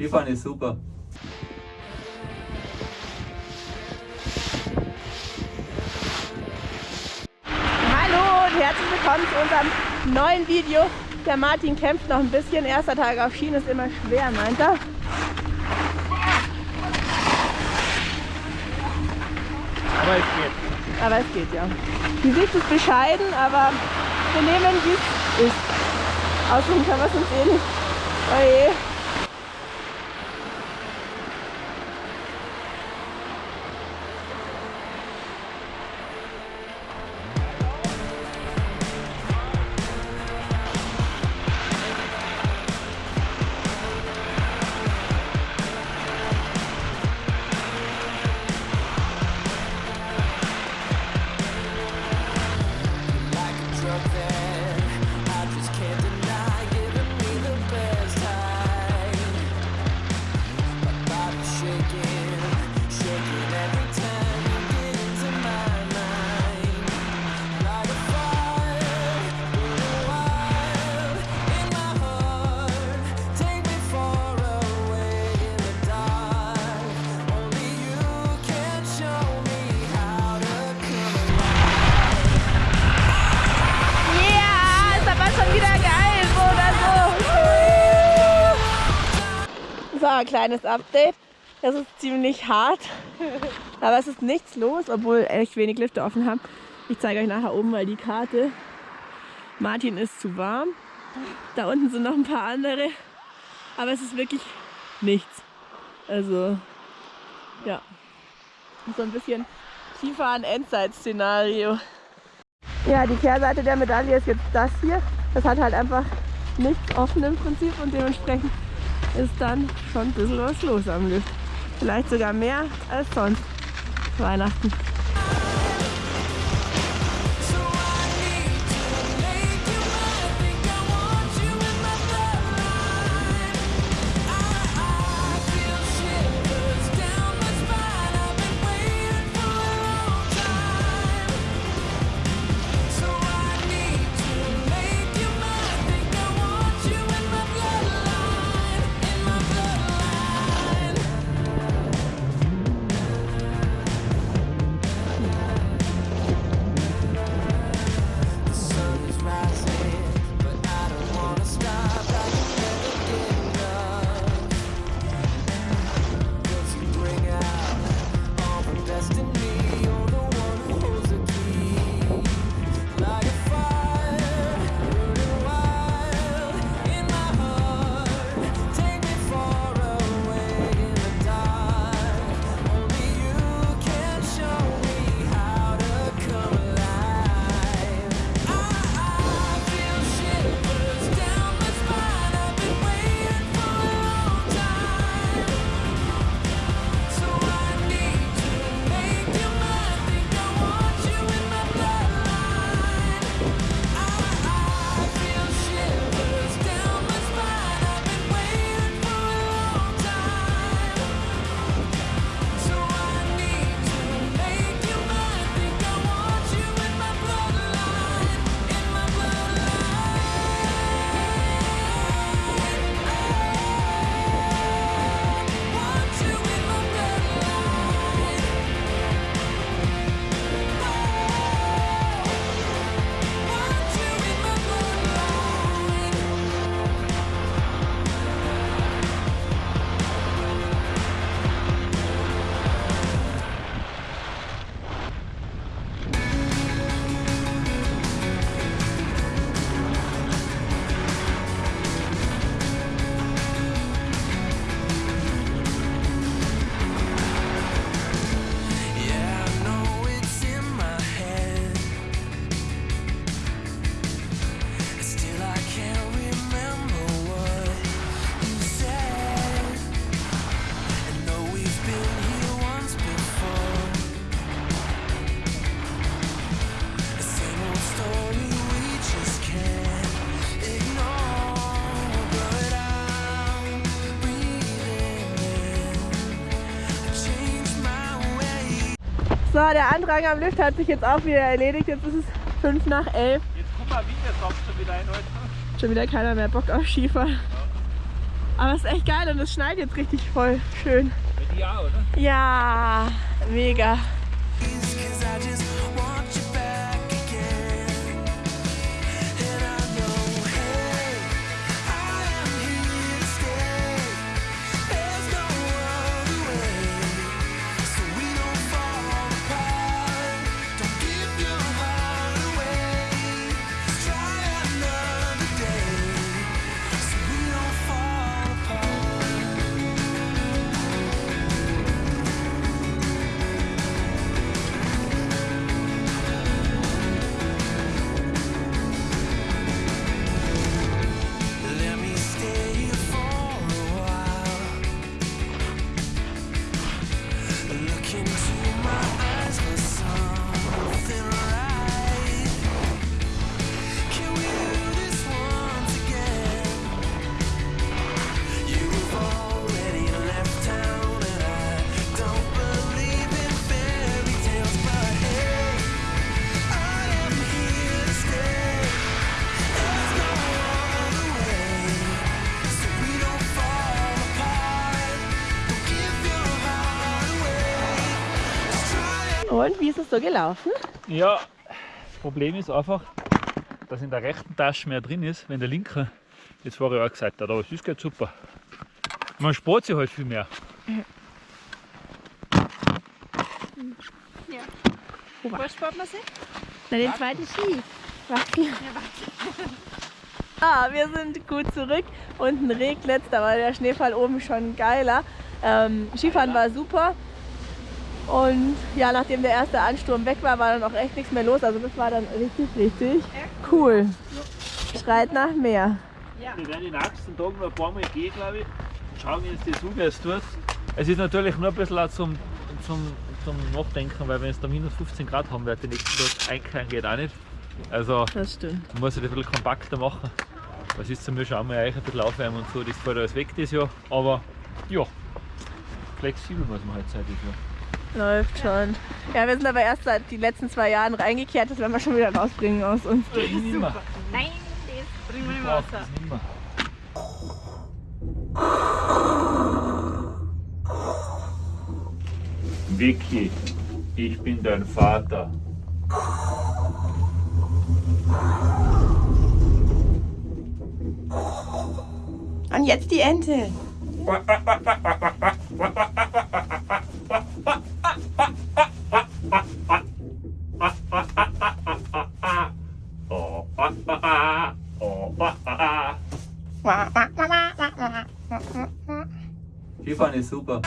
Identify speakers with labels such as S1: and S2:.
S1: Skifahren ist super.
S2: Hallo und herzlich willkommen zu unserem neuen Video. Der Martin kämpft noch ein bisschen. Erster Tag auf Schienen ist immer schwer, meint er.
S1: Aber es geht.
S2: Aber es geht ja. Die Sicht ist bescheiden, aber wir nehmen, wie es ist. Aussuchen können wir es uns eh nicht. Oje. So. So, ein kleines Update. Es ist ziemlich hart, aber es ist nichts los, obwohl echt wenig Lifte offen haben. Ich zeige euch nachher oben mal die Karte. Martin ist zu warm. Da unten sind noch ein paar andere, aber es ist wirklich nichts. Also, ja. So ein bisschen Skifahren-Endzeit-Szenario. Ja, die Kehrseite der Medaille ist jetzt das hier. Das hat halt einfach nichts offen im Prinzip und dementsprechend ist dann schon ein bisschen was los am Lift. Vielleicht sogar mehr als sonst Weihnachten.
S3: So,
S2: der Andrang am Lift hat sich jetzt auch wieder erledigt. Jetzt ist es 5 nach 11.
S1: Jetzt guck mal, wie der kommt schon wieder ein heute.
S2: Schon wieder keiner mehr Bock auf Skifahren. Aber es ist echt geil und es schneit jetzt richtig voll schön.
S1: Bei dir auch, oder?
S2: Ja, mega. Und wie ist es so gelaufen?
S1: Ja, das Problem ist einfach, dass in der rechten Tasche mehr drin ist, wenn der linke jetzt vorher auch gesagt hat. Aber es ist geht super. Man spart sich halt viel mehr.
S4: Wo spart man sich?
S2: Na, den zweiten Ski. Warten. Ah, wir sind gut zurück. Unten regnet da war der Schneefall oben schon geiler. Ähm, Skifahren war super. Und ja, nachdem der erste Ansturm weg war, war dann auch echt nichts mehr los. Also das war dann richtig, richtig cool. Schreit nach mehr.
S1: Wir werden den nächsten Tagen noch ein paar Mal gehen, glaube ich. Schauen, wie uns das umgeht tut. Es ist natürlich nur ein bisschen auch zum, zum, zum Nachdenken, weil wenn es da minus 15 Grad haben wird, den nächsten Tag einkehren geht auch nicht. Also
S2: Das stimmt.
S1: man muss es ein bisschen kompakter machen. Was ist zum Beispiel auch mal ein bisschen aufwärmen und so, das fällt alles weg das Jahr. Aber ja, flexibel muss man halt sein das Jahr.
S2: Läuft schon. Ja, wir sind aber erst seit die letzten zwei Jahren reingekehrt. Das werden wir schon wieder rausbringen aus uns.
S1: Ich nimmer.
S4: Nein, das bringen wir
S1: Ich
S4: nicht mehr
S1: das. Vicky, ich bin dein Vater.
S2: Und jetzt die Ente.
S1: Ist super.